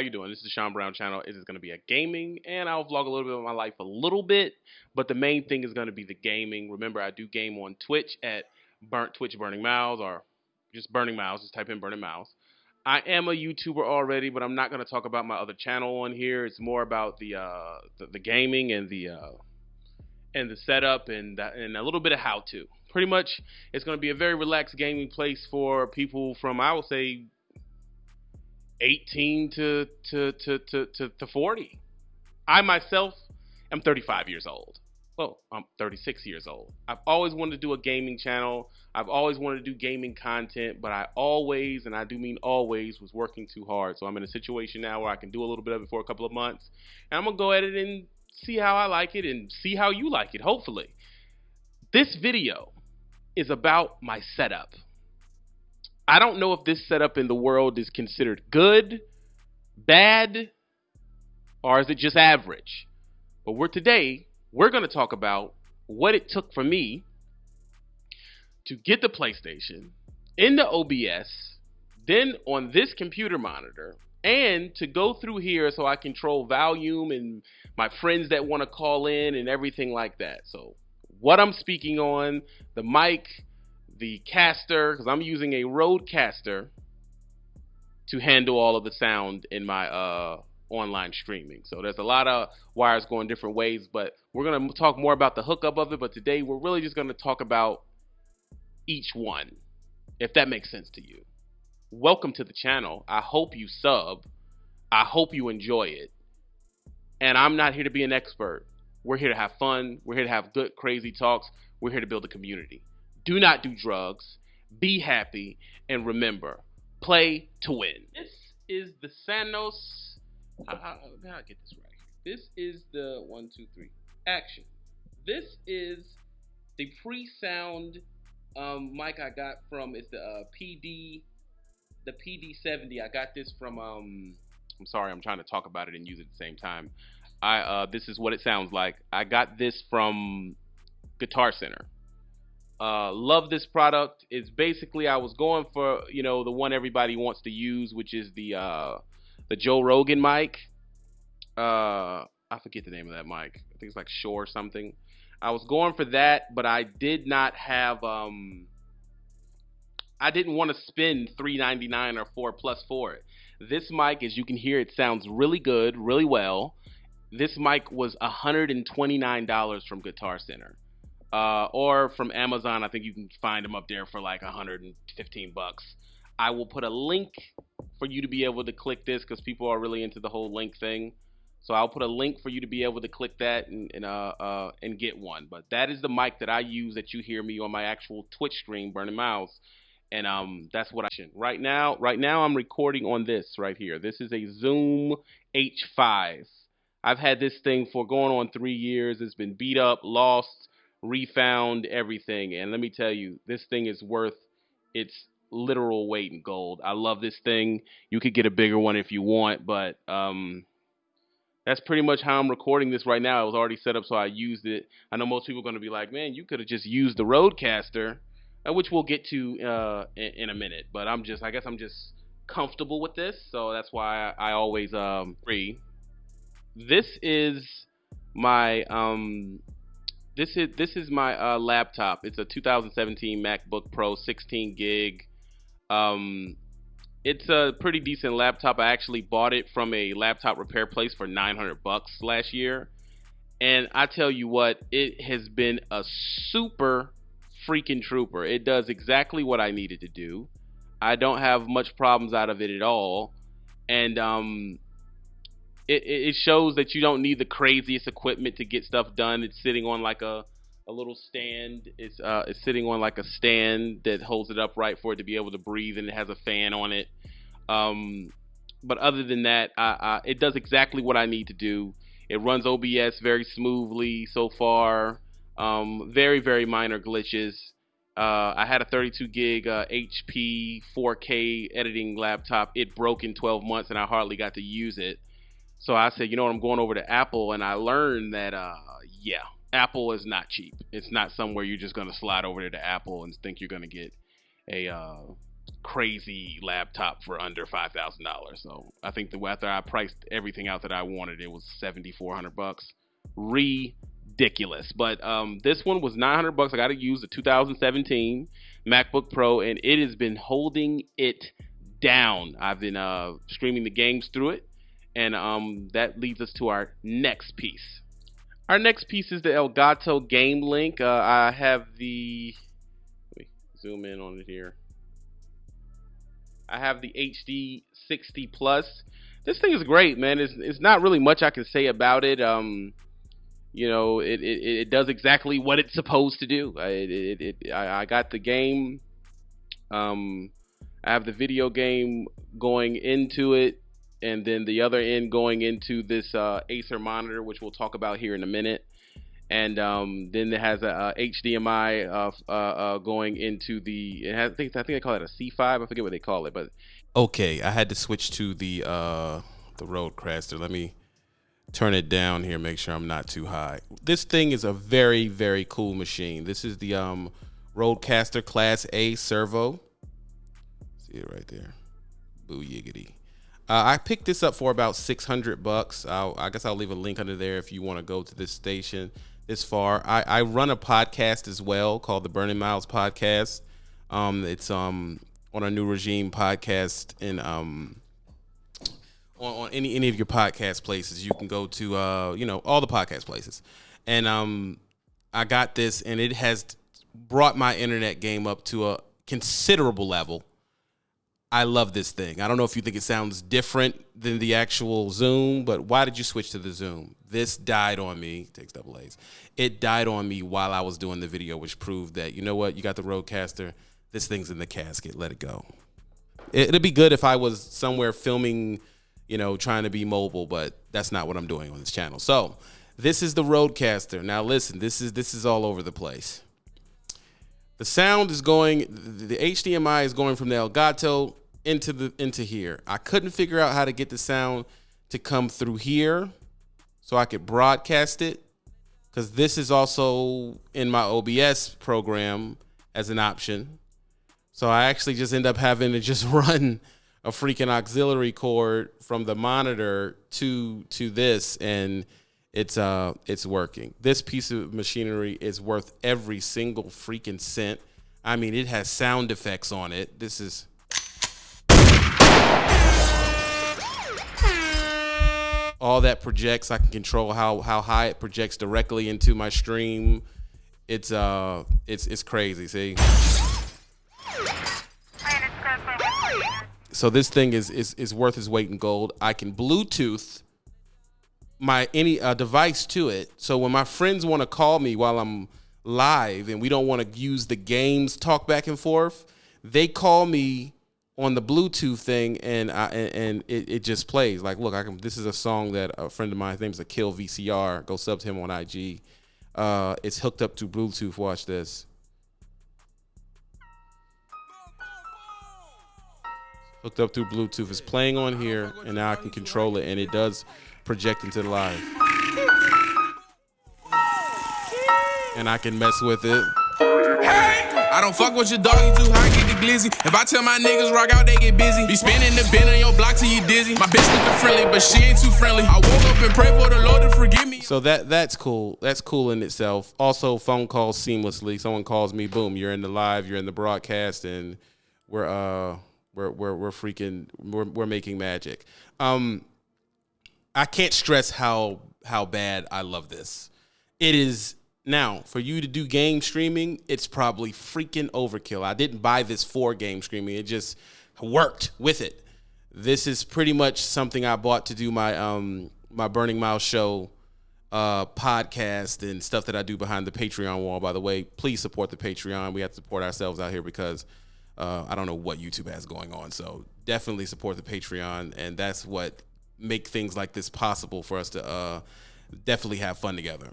how you doing? This is the Sean Brown channel. It is going to be a gaming, and I'll vlog a little bit of my life a little bit, but the main thing is going to be the gaming. Remember, I do game on Twitch at Burnt Twitch Burning Miles, or just Burning Miles. Just type in Burning Miles. I am a YouTuber already, but I'm not going to talk about my other channel on here. It's more about the uh, the, the gaming and the uh, and the setup and that, and a little bit of how to. Pretty much, it's going to be a very relaxed gaming place for people from I would say 18 to to to to to, to 40. I myself am 35 years old. Well, I'm 36 years old. I've always wanted to do a gaming channel. I've always wanted to do gaming content, but I always, and I do mean always, was working too hard. So I'm in a situation now where I can do a little bit of it for a couple of months. And I'm going to go at it and see how I like it and see how you like it, hopefully. This video is about my setup. I don't know if this setup in the world is considered good, bad, or is it just average. But we're today, we're going to talk about what it took for me to get the PlayStation in the OBS, then on this computer monitor, and to go through here so I control volume and my friends that want to call in and everything like that. So, what I'm speaking on, the mic, the caster because I'm using a Rodecaster to handle all of the sound in my uh, online streaming. So there's a lot of wires going different ways, but we're going to talk more about the hookup of it. But today we're really just going to talk about each one, if that makes sense to you. Welcome to the channel. I hope you sub. I hope you enjoy it. And I'm not here to be an expert. We're here to have fun. We're here to have good, crazy talks. We're here to build a community. Do not do drugs. Be happy. And remember, play to win. This is the Sanos. How, how I get this right? This is the one, two, three. Action. This is the PreSonus um, mic I got from. It's the uh, PD, the PD70. I got this from. Um, I'm sorry, I'm trying to talk about it and use it at the same time. I uh, this is what it sounds like. I got this from Guitar Center. Uh, love this product. It's basically I was going for you know the one everybody wants to use, which is the uh, the Joe Rogan mic. Uh, I forget the name of that mic. I think it's like Shure something. I was going for that, but I did not have. Um, I didn't want to spend three ninety nine or four plus for it. This mic, as you can hear, it sounds really good, really well. This mic was hundred and twenty nine dollars from Guitar Center uh, or from Amazon. I think you can find them up there for like 115 bucks. I will put a link for you to be able to click this because people are really into the whole link thing. So I'll put a link for you to be able to click that and and, uh, uh, and get one. But that is the mic that I use that you hear me on my actual Twitch stream, Burning Miles, and um that's what I should. Right now, right now I'm recording on this right here. This is a Zoom H5. I've had this thing for going on three years. It's been beat up, lost, refound everything. And let me tell you, this thing is worth its literal weight in gold. I love this thing. You could get a bigger one if you want, but um, that's pretty much how I'm recording this right now. It was already set up, so I used it. I know most people are going to be like, man, you could have just used the Rodecaster, uh, which we'll get to uh, in, in, a minute. But I'm just, I guess I'm just comfortable with this, so that's why I, I always um, free. This is my um, this is this is my uh, laptop. It's a 2017 MacBook Pro, 16 gig. Um, it's a pretty decent laptop. I actually bought it from a laptop repair place for 900 bucks last year, and I tell you what, it has been a super freaking trooper. It does exactly what I needed to do. I don't have much problems out of it at all, and um, it, it shows that you don't need the craziest equipment to get stuff done. It's sitting on like a a little stand. It's uh, it's sitting on like a stand that holds it upright for it to be able to breathe, and it has a fan on it. Um, but other than that, I, I, it does exactly what I need to do. It runs OBS very smoothly so far. Um, very very minor glitches. Uh, I had a 32 gig uh, HP 4K editing laptop. It broke in 12 months, and I hardly got to use it. So I said, you know what, I'm going over to Apple, and I learned that, uh, yeah, Apple is not cheap. It's not somewhere you're just going to slide over there to Apple and think you're going to get a uh, crazy laptop for under five thousand dollars. So I think the after I priced everything out that I wanted, it was seventy four hundred bucks. Ridiculous. But um, this one was nine hundred bucks. I got to use the 2017 MacBook Pro, and it has been holding it down. I've been uh, streaming the games through it, and um, that leads us to our next piece. Our next piece is the Elgato Game Link. Uh, I have the. Zoom in on it here. I have the HD 60 Plus. This thing is great, man. It's, it's not really much I can say about it. Um, you know, it, it, it does exactly what it's supposed to do. I, it, it, I, I got the game. Um, I have the video game going into it, and then the other end going into this uh, Acer monitor, which we'll talk about here in a minute. And um, then it has a, a HDMI uh, uh, uh, going into the. It has, I think I think they call it a C5. I forget what they call it, but okay, I had to switch to the uh, the Rodecaster. Let me turn it down here, make sure I'm not too high. This thing is a very very cool machine. This is the um, Rodecaster Class A servo. See it right there. Boo yiggity. Uh, I picked this up for about 600 bucks. I'll, I guess I'll leave a link under there if you want to go to this station this far. I, I run a podcast as well called the Burning Miles Podcast. Um, it's um on a new regime podcast and um on, on, any any of your podcast places. You can go to uh you know all the podcast places, and um I got this and it has brought my internet game up to a considerable level. I love this thing. I don't know if you think it sounds different than the actual Zoom, but why did you switch to the Zoom? This died on me. Takes double A's. It died on me while I was doing the video, which proved that you know what, you got the Rodecaster. This thing's in the casket. Let it go. It, would be good if I was somewhere filming, you know, trying to be mobile, but that's not what I'm doing on this channel. So this is the Rodecaster. Now listen, this is this is all over the place. The sound is going. The HDMI is going from the Elgato into the into here. I couldn't figure out how to get the sound to come through here so I could broadcast it because this is also in my OBS program as an option. So I actually just end up having to just run a freaking auxiliary cord from the monitor to to this and it's uh it's working. This piece of machinery is worth every single freaking cent. I mean, it has sound effects on it. This is all that projects. I can control how how high it projects directly into my stream. It's uh, it's it's crazy. See. So this thing is is is worth its weight in gold. I can Bluetooth my any uh, device to it. So when my friends want to call me while I'm live and we don't want to use the games talk back and forth, they call me on the Bluetooth thing, and I, and, and it, it, just plays. Like, look, I can. This is a song that a friend of mine, his name is a Kill VCR. Go sub to him on IG. Uh, it's hooked up to Bluetooth. Watch this. Hooked up through Bluetooth. It's playing on here, and now I can control it, and it does project into the live. And I can mess with it. I don't fuck with your dog, you too high, get the glizzy. If I tell my niggas rock out, they get busy. Be spinning the bin on your block till you dizzy. My bitch looking friendly, but she ain't too friendly. I woke up and pray for the Lord to forgive me. So that that's cool. That's cool in itself. Also, phone calls seamlessly. Someone calls me, boom, you're in the live, you're in the broadcast, and we're uh we're we're we're freaking we're we're making magic. Um, I can't stress how how bad I love this. It is now, for you to do game streaming, it's probably freaking overkill. I didn't buy this for game streaming. It just worked with it. This is pretty much something I bought to do my um my Burning Miles show uh podcast and stuff that I do behind the Patreon wall. By the way, please support the Patreon. We have to support ourselves out here because uh, I don't know what YouTube has going on. So definitely support the Patreon, and that's what make things like this possible for us to uh, definitely have fun together.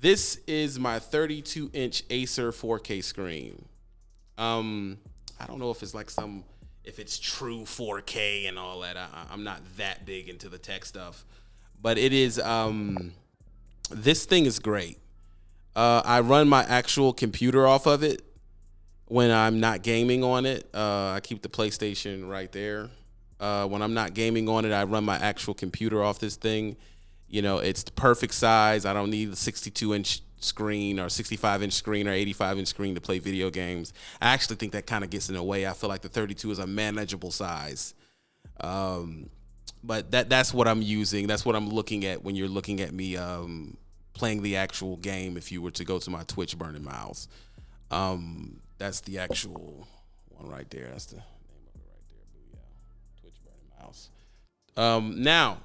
This is my 32 inch Acer 4K screen. Um, I don't know if it's like some, if it's true 4K and all that. I, I'm not that big into the tech stuff, but it is. Um, this thing is great. Uh, I run my actual computer off of it, when I'm not gaming on it. Uh, I keep the PlayStation right there. Uh, when I'm not gaming on it, I run my actual computer off this thing. You know, it's the perfect size. I don't need a 62 inch screen or 65 inch screen or 85 inch screen to play video games. I actually think that kind of gets in the way. I feel like the 32 is a manageable size. Um, but that that's what I'm using. That's what I'm looking at when you're looking at me um, playing the actual game. If you were to go to my Twitch Burning Miles, um, that's the actual one right there. That's the Um, now,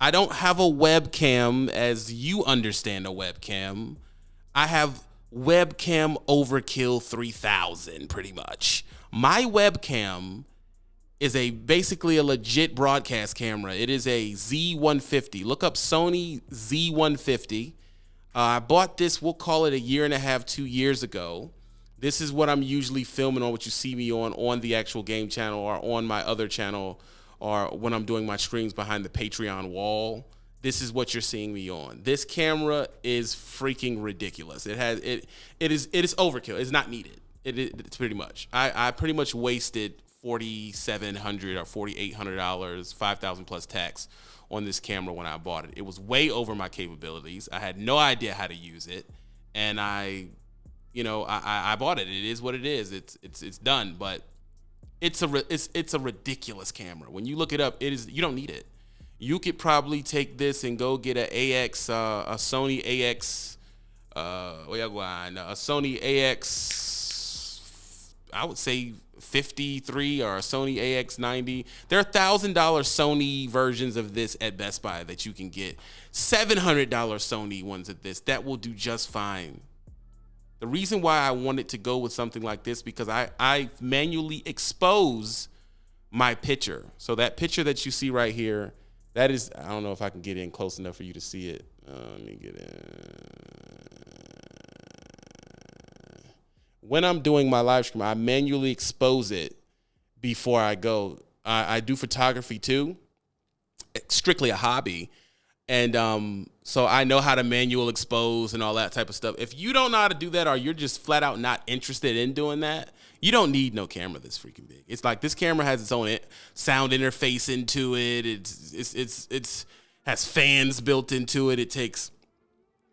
I don't have a webcam as you understand a webcam. I have webcam overkill 3000 pretty much. My webcam is a basically a legit broadcast camera. It is a Z150. Look up Sony Z150. Uh, I bought this, we'll call it a year and a half, two years ago. This is what I'm usually filming on, what you see me on, on the actual game channel or on my other channel or when I'm doing my streams behind the Patreon wall. This is what you're seeing me on. This camera is freaking ridiculous. It has it it is it is overkill. It's not needed. It, it, it's pretty much. I, I pretty much wasted forty seven hundred or forty eight hundred dollars, five thousand plus tax on this camera when I bought it. It was way over my capabilities. I had no idea how to use it, and I, you know, I, I bought it. It is what it is. It's it's it's done. But it's a it's it's a ridiculous camera. When you look it up, it is you don't need it. You could probably take this and go get a AX, uh, a Sony AX, uh, a Sony AX. I would say 53 or a Sony AX90. There are $1,000 Sony versions of this at Best Buy that you can get. $700 Sony ones at this. That will do just fine. The reason why I wanted to go with something like this because I, I manually expose my picture. So that picture that you see right here, that is, I don't know if I can get in close enough for you to see it. Uh, let me get in when I'm doing my live stream, I manually expose it before I go. I, I do photography too, strictly a hobby. And um, so I know how to manual expose and all that type of stuff. If you don't know how to do that or you're just flat out not interested in doing that, you don't need no camera this freaking big. It's like this camera has its own sound interface into it. It's it's it's it's has fans built into it. It takes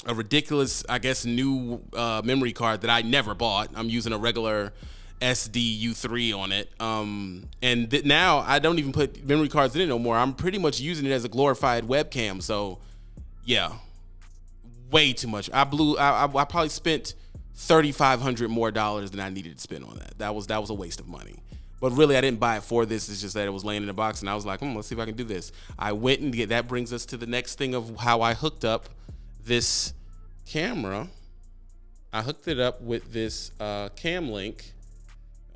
a ridiculous, I guess, new uh, memory card that I never bought. I'm using a regular SD U3 on it. Um, and th- now I don't even put memory cards in it no more. I'm pretty much using it as a glorified webcam. So, yeah, way too much. I blew. I, I, I probably spent thirty five hundred more dollars than I needed to spend on that. That was that was a waste of money. But really, I didn't buy it for this. It's just that it was laying in a box, and I was like, hmm, let's see if I can do this. I went and get. That brings us to the next thing of how I hooked up this camera, I hooked it up with this uh, cam link.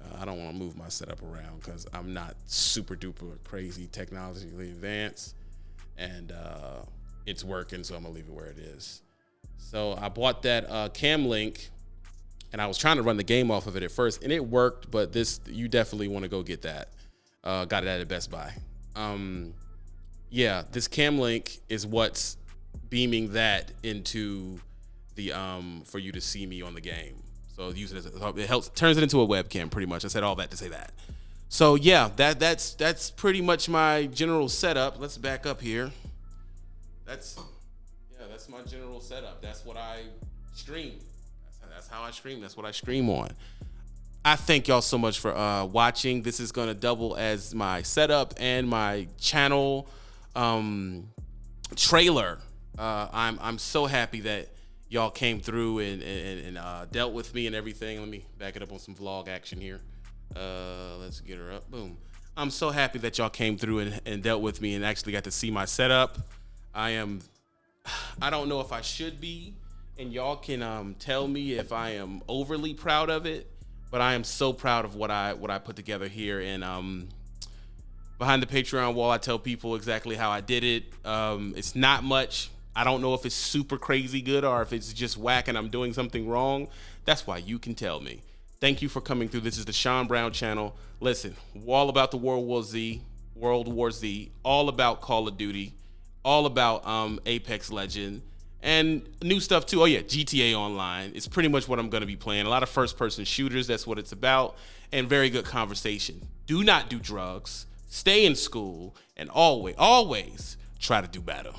Uh, I don't want to move my setup around because I'm not super duper crazy technologically advanced, and uh, it's working, so I'm gonna leave it where it is. So I bought that uh, cam link, and I was trying to run the game off of it at first, and it worked. But this, you definitely want to go get that. Uh, got it at a Best Buy. Um, yeah, this cam link is what's beaming that into the um for you to see me on the game. So use it as a, it helps turns it into a webcam pretty much. I said all that to say that. So yeah, that that's that's pretty much my general setup. Let's back up here. That's yeah, that's my general setup. That's what I stream. That's, how I stream. That's what I stream on. I thank y'all so much for uh, watching. This is gonna double as my setup and my channel um, trailer. Uh, I'm I'm so happy that y'all came through and, and, and uh, dealt with me and everything. Let me back it up on some vlog action here. Uh, let's get her up. Boom. I'm so happy that y'all came through and, and dealt with me and actually got to see my setup. I am, I don't know if I should be, and y'all can um, tell me if I am overly proud of it, but I am so proud of what I what I put together here. And um, behind the Patreon wall, I tell people exactly how I did it. Um, it's not much I don't know if it's super crazy good or if it's just whack and I'm doing something wrong. That's why you can tell me. Thank you for coming through. This is the Sean Brown channel. Listen, all about the World War Z, World War Z, all about Call of Duty, all about um, Apex Legend, and new stuff too. Oh yeah, GTA Online It's pretty much what I'm going to be playing. A lot of first person shooters. That's what it's about, and very good conversation. Do not do drugs. Stay in school, and always, always try to do better.